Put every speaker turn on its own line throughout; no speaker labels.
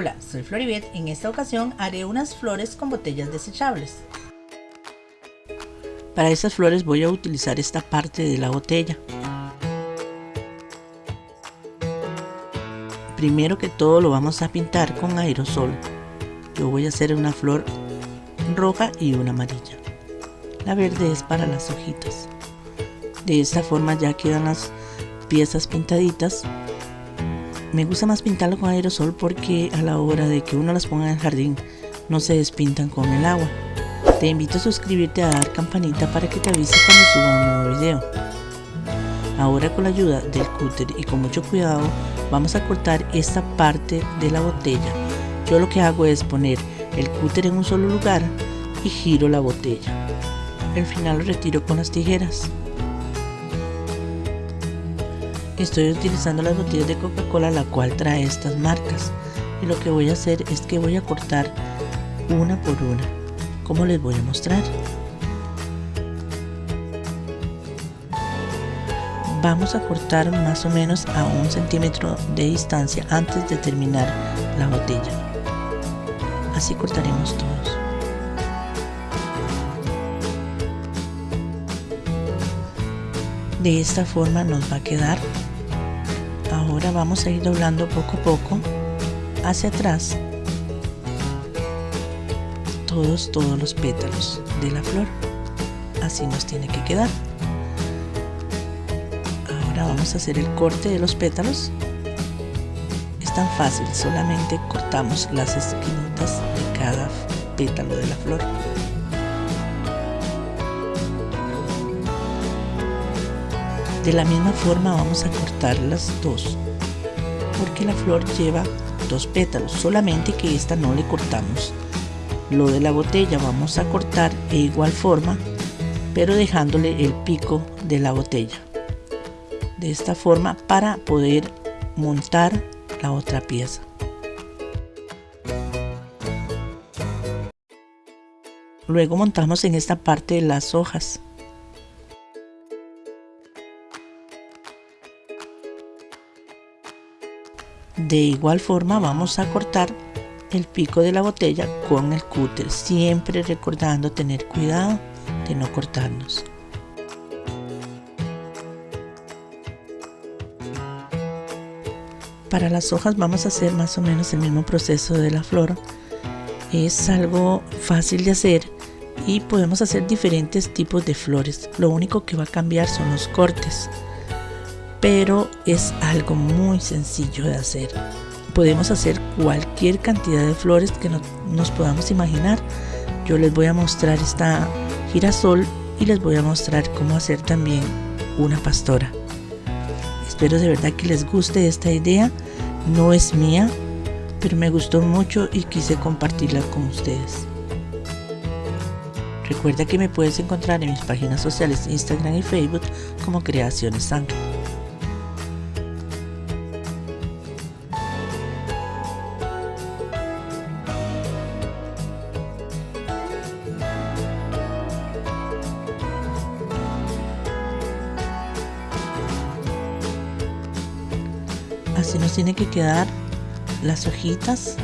Hola, soy Floribet. En esta ocasión haré unas flores con botellas desechables. Para estas flores voy a utilizar esta parte de la botella. Primero que todo lo vamos a pintar con aerosol. Yo voy a hacer una flor roja y una amarilla. La verde es para las hojitas. De esta forma ya quedan las piezas pintaditas me gusta más pintarlo con aerosol porque a la hora de que uno las ponga en el jardín no se despintan con el agua. Te invito a suscribirte a dar campanita para que te avise cuando suba un nuevo video. Ahora con la ayuda del cúter y con mucho cuidado vamos a cortar esta parte de la botella. Yo lo que hago es poner el cúter en un solo lugar y giro la botella. Al final lo retiro con las tijeras. Estoy utilizando las botellas de Coca-Cola la cual trae estas marcas. Y lo que voy a hacer es que voy a cortar una por una como les voy a mostrar. Vamos a cortar más o menos a un centímetro de distancia antes de terminar la botella. Así cortaremos todos. De esta forma nos va a quedar ahora vamos a ir doblando poco a poco hacia atrás todos todos los pétalos de la flor. Así nos tiene que quedar. Ahora vamos a hacer el corte de los pétalos. Es tan fácil solamente cortamos las esquinitas de cada pétalo de la flor. De la misma forma vamos a cortar las dos, porque la flor lleva dos pétalos, solamente que esta no le cortamos. Lo de la botella vamos a cortar de igual forma, pero dejándole el pico de la botella. De esta forma para poder montar la otra pieza. Luego montamos en esta parte las hojas. De igual forma vamos a cortar el pico de la botella con el cúter, siempre recordando tener cuidado de no cortarnos. Para las hojas vamos a hacer más o menos el mismo proceso de la flor. Es algo fácil de hacer y podemos hacer diferentes tipos de flores. Lo único que va a cambiar son los cortes pero es algo muy sencillo de hacer. Podemos hacer cualquier cantidad de flores que nos podamos imaginar. Yo les voy a mostrar esta girasol y les voy a mostrar cómo hacer también una pastora. Espero de verdad que les guste esta idea. No es mía, pero me gustó mucho y quise compartirla con ustedes. Recuerda que me puedes encontrar en mis páginas sociales Instagram y Facebook como Creaciones Sangre. Así nos tiene que quedar las hojitas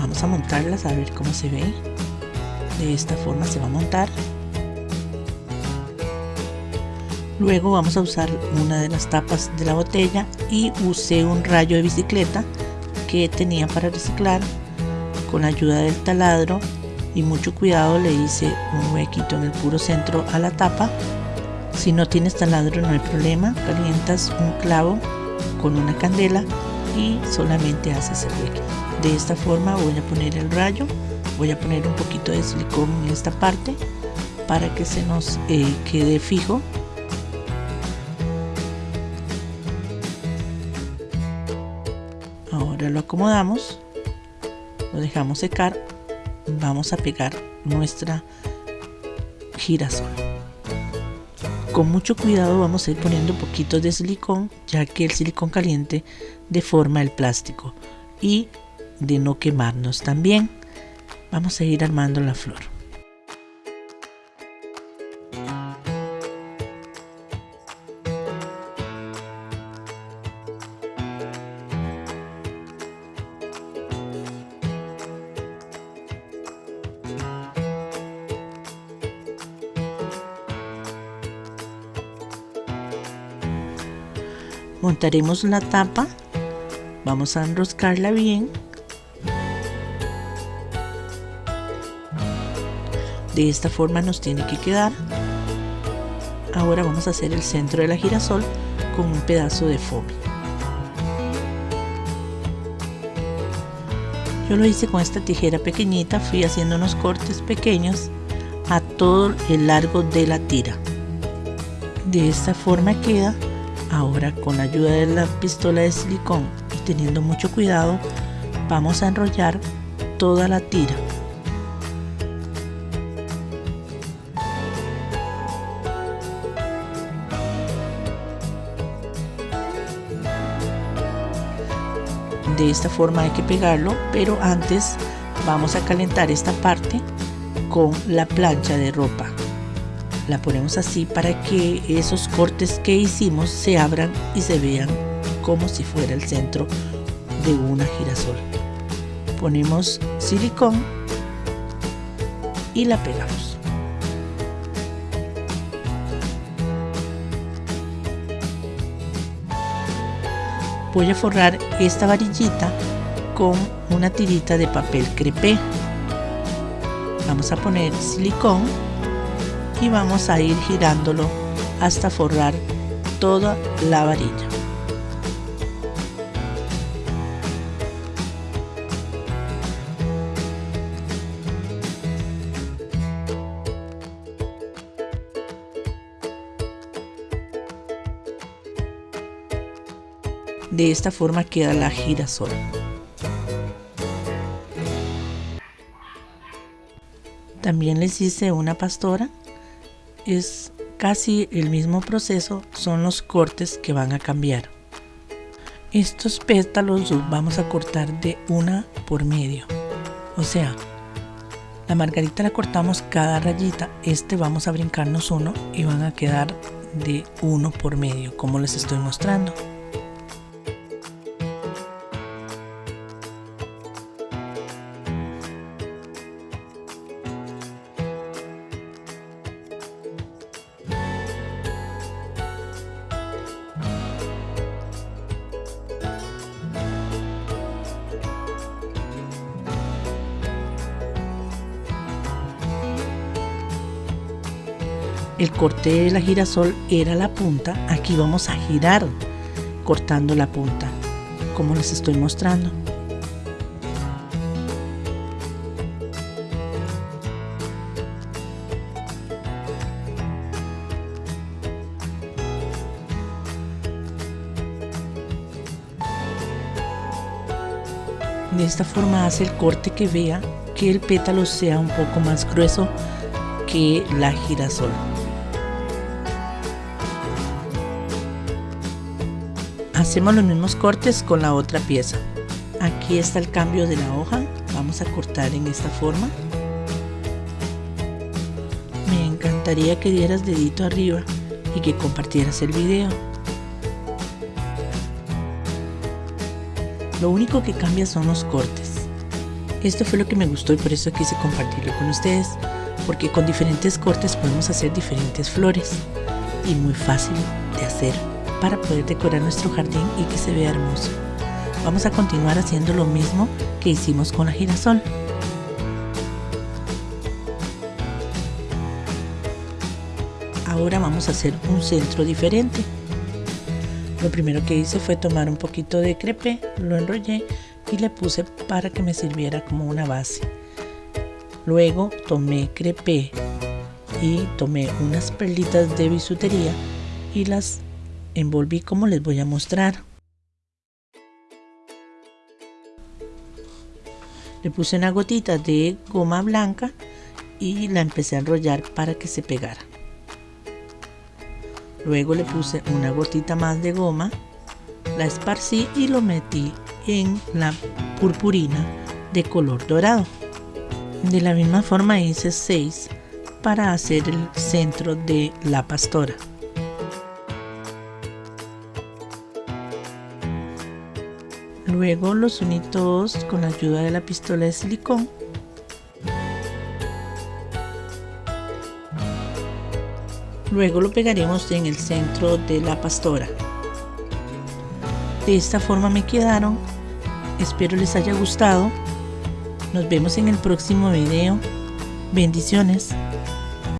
vamos a montarlas a ver cómo se ve. De esta forma se va a montar. Luego vamos a usar una de las tapas de la botella y usé un rayo de bicicleta que tenía para reciclar. Con la ayuda del taladro y mucho cuidado le hice un huequito en el puro centro a la tapa. Si no tienes taladro no hay problema. Calientas un clavo con una candela y solamente haces el hueco. De esta forma voy a poner el rayo, voy a poner un poquito de silicón en esta parte para que se nos eh, quede fijo. Ahora lo acomodamos, lo dejamos secar, vamos a pegar nuestra girasol. Con mucho cuidado vamos a ir poniendo poquitos de silicón, ya que el silicón caliente deforma el plástico y de no quemarnos también. Vamos a ir armando la flor. Montaremos la tapa, vamos a enroscarla bien. De esta forma nos tiene que quedar. Ahora vamos a hacer el centro de la girasol con un pedazo de foamy. Yo lo hice con esta tijera pequeñita, fui haciendo unos cortes pequeños a todo el largo de la tira. De esta forma queda. Ahora con la ayuda de la pistola de silicón y teniendo mucho cuidado, vamos a enrollar toda la tira. de esta forma hay que pegarlo pero antes vamos a calentar esta parte con la plancha de ropa la ponemos así para que esos cortes que hicimos se abran y se vean como si fuera el centro de una girasol. Ponemos silicón y la pegamos. Voy a forrar esta varillita con una tirita de papel crepé. Vamos a poner silicón y vamos a ir girándolo hasta forrar toda la varilla De esta forma queda la girasol. También les hice una pastora. Es casi el mismo proceso, son los cortes que van a cambiar. Estos pétalos los vamos a cortar de una por medio. O sea, la margarita la cortamos cada rayita. Este vamos a brincarnos uno y van a quedar de uno por medio, como les estoy mostrando. El corte de la girasol era la punta, aquí vamos a girar cortando la punta, como les estoy mostrando. De esta forma hace el corte que vea que el pétalo sea un poco más grueso que la girasol. Hacemos los mismos cortes con la otra pieza. Aquí está el cambio de la hoja. Vamos a cortar en esta forma. Me encantaría que dieras dedito arriba y que compartieras el video. Lo único que cambia son los cortes. Esto fue lo que me gustó y por eso quise compartirlo con ustedes, porque con diferentes cortes podemos hacer diferentes flores y muy fácil de hacer para poder decorar nuestro jardín y que se vea hermoso. Vamos a continuar haciendo lo mismo que hicimos con la girasol. Ahora vamos a hacer un centro diferente. Lo primero que hice fue tomar un poquito de crepe, lo enrollé y le puse para que me sirviera como una base. Luego tomé crepe y tomé unas perlitas de bisutería y las envolví como les voy a mostrar. Le puse una gotita de goma blanca y la empecé a enrollar para que se pegara. Luego le puse una gotita más de goma, la esparcí y lo metí en la purpurina de color dorado. De la misma forma hice 6 para hacer el centro de la pastora. Luego los uní todos con la ayuda de la pistola de silicón. Luego lo pegaremos en el centro de la pastora. De esta forma me quedaron. Espero les haya gustado. Nos vemos en el próximo video. Bendiciones.